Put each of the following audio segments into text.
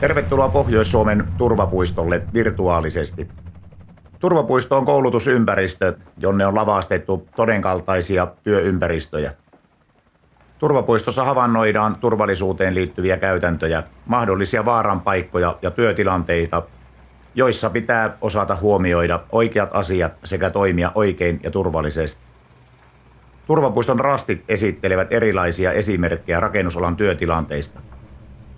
Tervetuloa Pohjois-Suomen turvapuistolle virtuaalisesti. Turvapuisto on koulutusympäristö, jonne on lavastettu todenkaltaisia työympäristöjä. Turvapuistossa havainnoidaan turvallisuuteen liittyviä käytäntöjä, mahdollisia vaaran paikkoja ja työtilanteita, joissa pitää osata huomioida oikeat asiat sekä toimia oikein ja turvallisesti. Turvapuiston rastit esittelevät erilaisia esimerkkejä rakennusalan työtilanteista.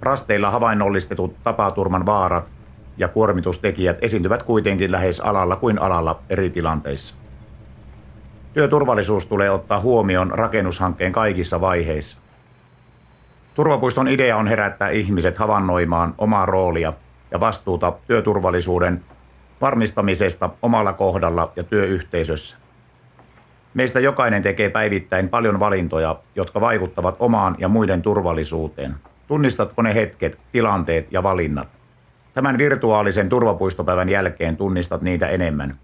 Rasteilla havainnollistetut tapaturman vaarat ja kuormitustekijät esiintyvät kuitenkin lähes alalla kuin alalla eri tilanteissa. Työturvallisuus tulee ottaa huomioon rakennushankkeen kaikissa vaiheissa. Turvapuiston idea on herättää ihmiset havainnoimaan omaa roolia ja vastuuta työturvallisuuden varmistamisesta omalla kohdalla ja työyhteisössä. Meistä jokainen tekee päivittäin paljon valintoja, jotka vaikuttavat omaan ja muiden turvallisuuteen. Tunnistatko ne hetket, tilanteet ja valinnat? Tämän virtuaalisen turvapuistopäivän jälkeen tunnistat niitä enemmän.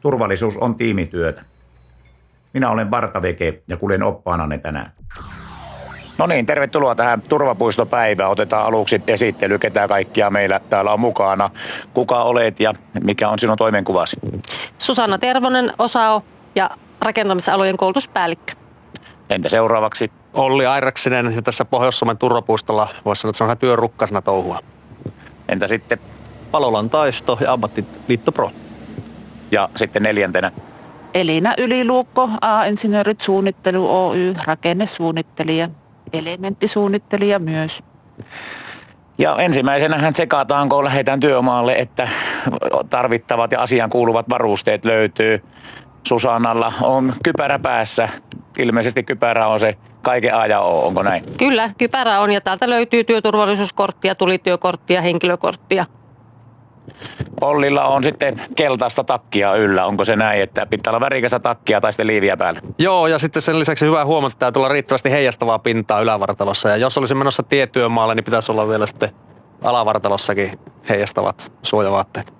Turvallisuus on tiimityötä. Minä olen Barta Veke ja kuljen oppaananne tänään. No niin, tervetuloa tähän turvapuistopäivään. Otetaan aluksi esittely, ketä kaikkia meillä täällä on mukana. Kuka olet ja mikä on sinun toimenkuvasi? Susanna Tervonen, OSAO ja rakentamisalojen koulutuspäällikkö. Entä seuraavaksi? Olli Airaksinen ja tässä Pohjois-Suomen turvapuistolla voisi sanoa, että se on työrukkasena touhua. Entä sitten? Palolan taisto ja ammattiliitto Pro. Ja sitten neljäntenä? Elina Yliluukko, A-insinöörit suunnittelu Oy, rakennesuunnittelija, elementtisuunnittelija myös. Ja ensimmäisenähän tsekataan, kun lähdetään työmaalle, että tarvittavat ja asian kuuluvat varusteet löytyy. Susannalla on kypärä päässä. Ilmeisesti kypärä on se kaiken A ja O, onko näin? Kyllä, kypärä on ja täältä löytyy työturvallisuuskorttia, tulityökorttia, henkilökorttia. Ollilla on sitten keltaista takkia yllä. Onko se näin, että pitää olla värikästä takkia tai sitten liiviä päällä? Joo, ja sitten sen lisäksi hyvä huomata, että täytyy olla riittävästi heijastavaa pintaa ylävartalossa. Ja jos olisi menossa tietyömaalle, niin pitäisi olla vielä sitten alavartalossakin heijastavat suojavaatteet.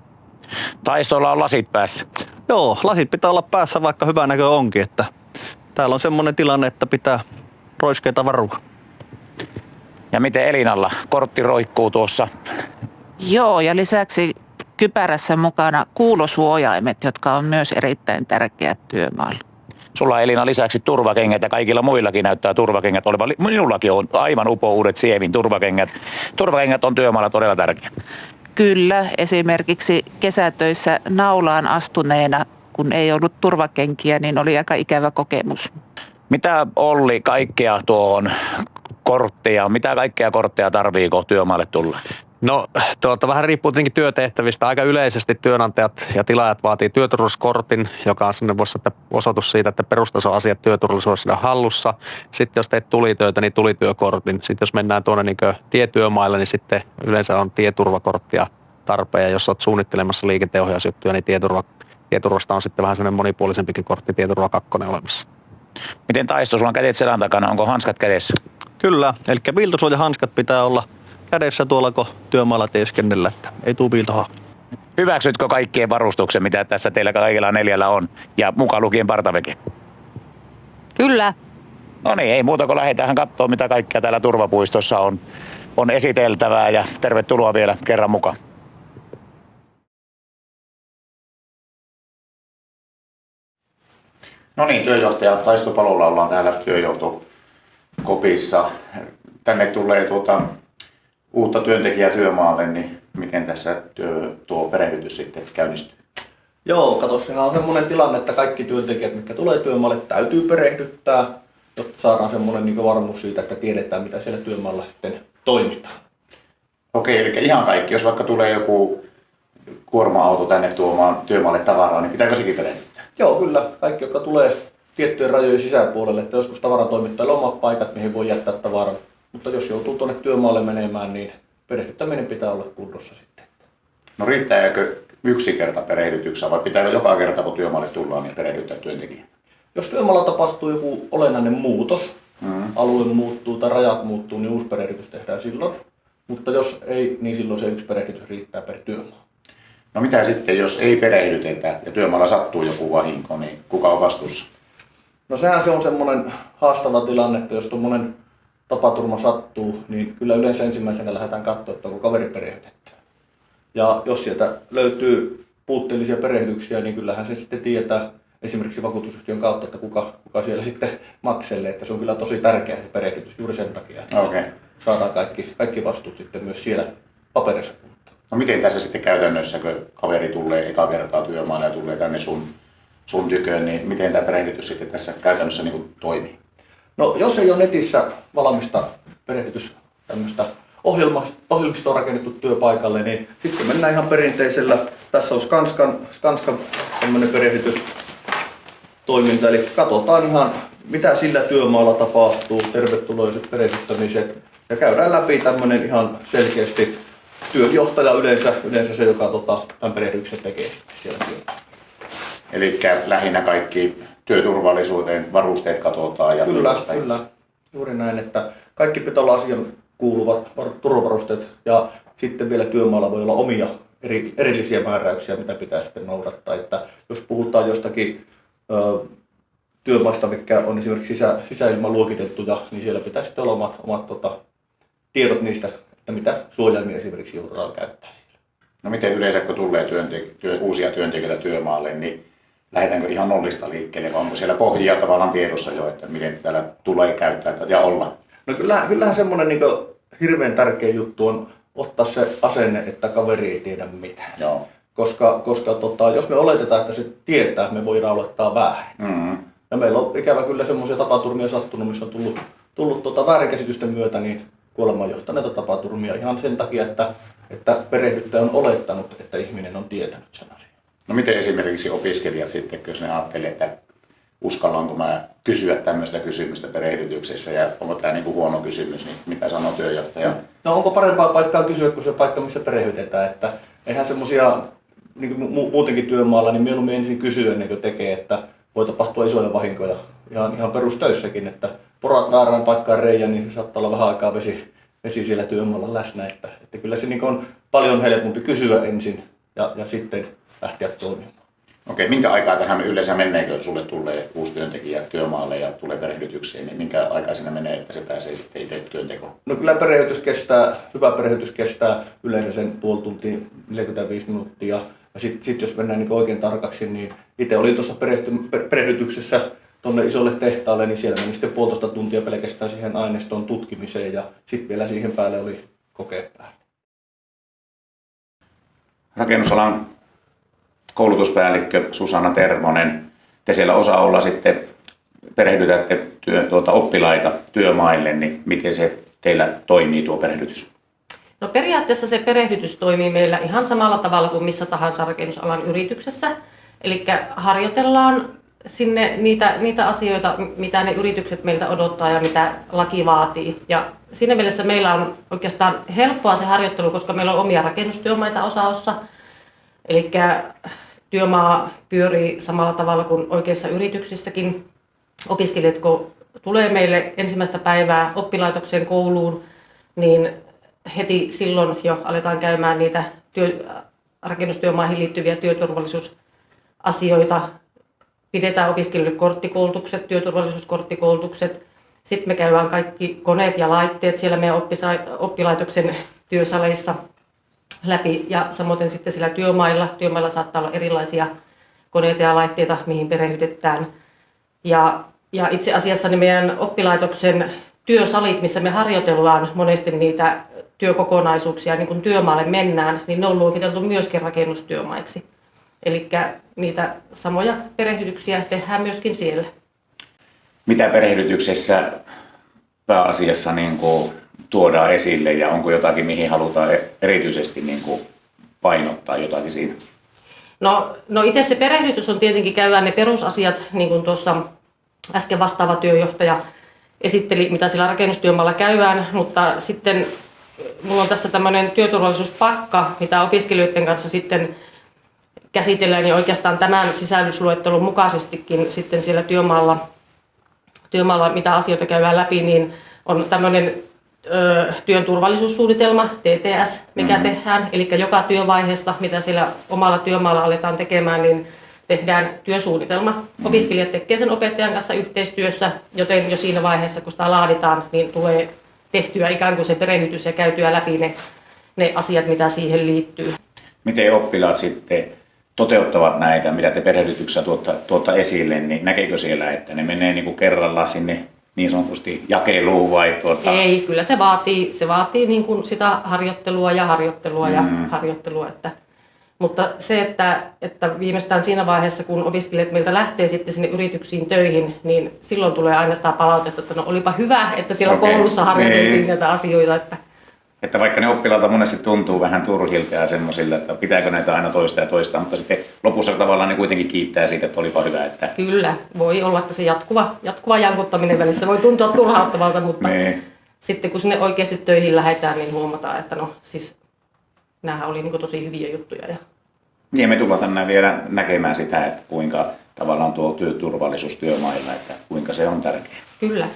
Taistolla on lasit päässä. Joo, lasit pitää olla päässä, vaikka hyvä näkö onkin. Että täällä on semmoinen tilanne, että pitää roiskeita varua. Ja miten Elinalla? Kortti roikkuu tuossa. Joo, ja lisäksi kypärässä mukana kuulosuojaimet, jotka on myös erittäin tärkeät työmaalla. Sulla Elina lisäksi turvakengät ja kaikilla muillakin näyttää turvakengät olevan. Minullakin on aivan upo uudet sievin turvakengät. Turvakengät on työmaalla todella tärkeä. Kyllä, esimerkiksi kesätöissä naulaan astuneena, kun ei ollut turvakenkiä, niin oli aika ikävä kokemus. Mitä Olli kaikkea tuohon korttia, mitä kaikkea kortteja tarviiko työmaalle tulla? No tuota, vähän riippuu tietenkin työtehtävistä. Aika yleisesti työnantajat ja tilaajat vaatii työturvallisuuskortin, joka on sinne voisi osoitus siitä, että perustasoasiat työturvallisuudessa on hallussa. Sitten jos teet tulitöitä, niin tulityökortin. Sitten jos mennään tuonne niin tietyömaille, niin sitten yleensä on tieturvakorttia tarpeen. Ja jos olet suunnittelemassa liikenteenohjausjuttuja, niin tieturva, tieturvasta on sitten vähän sellainen monipuolisempikin kortti, tieturva kakkonen olemassa. Miten taisto? Sulla on kädet selän takana. Onko hanskat kädessä? Kyllä, eli viiltosuojahanskat pitää olla kädessä tuolla, kun työmaalla teeskennellä, että ei tuu viiltoha. Hyväksytkö kaikkien varustuksen, mitä tässä teillä kaikilla neljällä on, ja mukaan lukien partaveke? Kyllä. No niin, ei muuta kuin lähdetään katsoa, mitä kaikkea täällä turvapuistossa on, on esiteltävää, ja tervetuloa vielä kerran mukaan. No niin, työjohtaja Taisto Palolla ollaan täällä työjohtokopissa. Tänne tulee tuota, uutta työntekijää työmaalle, niin miten tässä työ, tuo perehdytys sitten käynnistyy? Joo, kato, sehän on semmoinen tilanne, että kaikki työntekijät, mitkä tulee työmaalle, täytyy perehdyttää, jotta saadaan semmoinen niin varmuus siitä, että tiedetään, mitä siellä työmaalla sitten toimitaan. Okei, eli ihan kaikki. Jos vaikka tulee joku kuorma-auto tänne tuomaan työmaalle tavaraa, niin pitääkö sekin perehdyttää? Joo, kyllä. Kaikki, jotka tulee tiettyjen rajojen sisäpuolelle, että joskus tavaratoimittajilla on omat paikat, mihin voi jättää tavaran. Mutta jos joutuu tuonne työmaalle menemään, niin perehdyttäminen pitää olla kunnossa sitten. No riittääkö yksi kerta perehdytyksessä vai pitääkö joka kerta kun työmaalle tullaan niin perehdyttää työntekijä? Jos työmaalla tapahtuu joku olennainen muutos, mm. alue muuttuu tai rajat muuttuu, niin uusi perehdytys tehdään silloin. Mutta jos ei, niin silloin se yksi perehdytys riittää per työmaa. No mitä sitten, jos ei perehdytetä ja työmaalla sattuu joku vahinko, niin kuka on vastuussa? No sehän se on semmoinen haastava tilanne, että jos tuommoinen tapaturma sattuu, niin kyllä yleensä ensimmäisenä lähdetään katsoa, että onko kaveri perehdytetty. Ja jos sieltä löytyy puutteellisia perehdyksiä, niin kyllähän se sitten tietää esimerkiksi vakuutusyhtiön kautta, että kuka, kuka siellä sitten makselee. Että se on kyllä tosi tärkeä se perehdytys juuri sen takia, että Okei. saadaan kaikki, kaikki vastuut sitten myös siellä paperissa. No miten tässä sitten käytännössä, kun kaveri tulee eka kertaa työmaalle ja tulee tänne sun, sun tyköön, niin miten tämä perehdytys sitten tässä käytännössä niin toimii? No jos ei ole netissä valmista perehdytys tämmöistä ohjelma, ohjelmistoon rakennettu työpaikalle, niin sitten mennään ihan perinteisellä. Tässä on Skanskan, Skanskan tämmöinen perehdytystoiminta, eli katsotaan ihan mitä sillä työmaalla tapahtuu, tervetuloiset perehdyttämiset ja käydään läpi tämmöinen ihan selkeästi työnjohtaja yleensä, yleensä se, joka tota, tämän perehdyksen tekee siellä työmaalla. Eli lähinnä kaikki työturvallisuuteen, varusteet katsotaan ja Kyllä, niin kyllä. Juuri näin, että kaikki pitää olla asian kuuluvat var- turvavarusteet ja sitten vielä työmaalla voi olla omia eri, erillisiä määräyksiä, mitä pitää sitten noudattaa. Että jos puhutaan jostakin ö, työmaasta, mikä on esimerkiksi sisä, sisäilmaluokitettuja, niin siellä pitää sitten olla omat, omat tota, tiedot niistä, että mitä suojaimia esimerkiksi joudutaan käyttää siellä. No miten yleensä, kun tulee työntek- työ, uusia työntekijöitä työmaalle, niin lähdetäänkö ihan nollista liikkeelle vai onko siellä pohjia tavallaan tiedossa jo, että miten täällä tulee käyttää tätä ja olla? No kyllähän, kyllähän semmoinen niin hirveän tärkeä juttu on ottaa se asenne, että kaveri ei tiedä mitään. Joo. Koska, koska tota, jos me oletetaan, että se tietää, me voidaan olettaa väärin. Mm-hmm. Ja meillä on ikävä kyllä semmoisia tapaturmia sattunut, missä on tullut, tullut tota väärinkäsitysten myötä niin kuolemaan johtaneita tapaturmia ihan sen takia, että, että perehdyttäjä on olettanut, että ihminen on tietänyt sen asian. No miten esimerkiksi opiskelijat sitten, jos ne ajattelee, että uskallanko mä kysyä tämmöistä kysymystä perehdytyksessä ja onko tämä niin kuin huono kysymys, niin mitä sanoo työjohtaja? No onko parempaa paikkaa kysyä kuin se paikka, missä perehdytetään, että eihän semmoisia niin kuin mu- muutenkin työmaalla, niin mieluummin ensin kysyä ennen kuin tekee, että voi tapahtua isoja vahinkoja ihan, ihan perustöissäkin, että porat väärään paikkaan reijän, niin saattaa olla vähän aikaa vesi, vesi siellä työmaalla läsnä, että, että kyllä se niin on paljon helpompi kysyä ensin ja, ja sitten lähteä toimimaan. Okei, minkä aikaa tähän yleensä menee, kun sulle tulee uusi työntekijä työmaalle ja tulee perehdytykseen, niin minkä aikaa siinä menee, että se pääsee sitten itse työntekoon? No kyllä perehdytys kestää, hyvä perehdytys kestää yleensä sen puoli tuntia, 45 minuuttia. Ja sitten sit jos mennään niin oikein tarkaksi, niin itse olin tuossa perehdytyksessä tuonne isolle tehtaalle, niin siellä meni sitten puolitoista tuntia pelkästään siihen aineiston tutkimiseen ja sitten vielä siihen päälle oli päällä. Rakennusalan koulutuspäällikkö Susanna Termonen, te siellä osa olla sitten perehdytätte työ, tuota, oppilaita työmaille, niin miten se teillä toimii tuo perehdytys? No periaatteessa se perehdytys toimii meillä ihan samalla tavalla kuin missä tahansa rakennusalan yrityksessä. Eli harjoitellaan sinne niitä, niitä asioita, mitä ne yritykset meiltä odottaa ja mitä laki vaatii. Ja siinä mielessä meillä on oikeastaan helppoa se harjoittelu, koska meillä on omia rakennustyömaita osaossa. Eli työmaa pyörii samalla tavalla kuin oikeissa yrityksissäkin. Opiskelijat, kun tulee meille ensimmäistä päivää oppilaitokseen kouluun, niin heti silloin jo aletaan käymään niitä työ, rakennustyömaihin liittyviä työturvallisuusasioita. Pidetään opiskelijoille korttikoulutukset, työturvallisuuskorttikoulutukset. Sitten me käydään kaikki koneet ja laitteet siellä meidän oppisa- oppilaitoksen työsaleissa läpi ja samoin sitten sillä työmailla. Työmailla saattaa olla erilaisia koneita ja laitteita, mihin perehdytetään. Ja, ja itse asiassa ne meidän oppilaitoksen työsalit, missä me harjoitellaan monesti niitä työkokonaisuuksia, niin kun työmaalle mennään, niin ne on luokiteltu myöskin rakennustyömaiksi. Eli niitä samoja perehdytyksiä tehdään myöskin siellä. Mitä perehdytyksessä pääasiassa niin kuin tuodaan esille ja onko jotakin, mihin halutaan e- erityisesti niin kuin painottaa jotakin siinä? No, no itse se perehdytys on tietenkin käydään ne perusasiat, niin kuin tuossa äsken vastaava työjohtaja esitteli, mitä sillä rakennustyömaalla käydään, mutta sitten mulla on tässä tämmöinen työturvallisuuspakka, mitä opiskelijoiden kanssa sitten käsitellään ja oikeastaan tämän sisällysluettelun mukaisestikin sitten siellä työmaalla, työmaalla mitä asioita käydään läpi, niin on tämmöinen ö, työn turvallisuussuunnitelma, TTS, mikä mm-hmm. tehdään. Eli joka työvaiheesta, mitä siellä omalla työmaalla aletaan tekemään, niin tehdään työsuunnitelma. Mm-hmm. Opiskelijat tekevät sen opettajan kanssa yhteistyössä, joten jo siinä vaiheessa, kun sitä laaditaan, niin tulee tehtyä ikään kuin se perehdytys ja käytyä läpi ne, ne asiat, mitä siihen liittyy. Miten oppilaat sitten toteuttavat näitä, mitä te perehdytyksessä tuotta, tuotta esille, niin näkeekö siellä, että ne menee niin kuin kerralla sinne niin sanotusti jakeluun vai tuota... Ei, kyllä se vaatii, se vaatii niin kuin sitä harjoittelua ja harjoittelua ja Mm. harjoittelua. Että, mutta se, että, että viimeistään siinä vaiheessa, kun opiskelijat meiltä lähtee sitten sinne yrityksiin töihin, niin silloin tulee aina sitä palautetta, että no olipa hyvä, että siellä Okei, koulussa harjoiteltiin niin. näitä asioita. Että, Että vaikka ne oppilaalta monesti tuntuu vähän turhilta ja semmoisilla, että pitääkö näitä aina toista ja toista, mutta sitten lopussa tavallaan ne kuitenkin kiittää siitä, että olipa hyvä, että kyllä, voi olla, että se jatkuva, jatkuva jankuttaminen välissä voi tuntua turhauttavalta, mutta ne, sitten kun sinne oikeasti töihin lähdetään, niin huomataan, että no siis nämähän oli niin tosi hyviä juttuja. Ja niin me tullaan tänään vielä näkemään sitä, että kuinka tavallaan tuo työturvallisuus työmailla, että kuinka se on tärkeää. kyllä,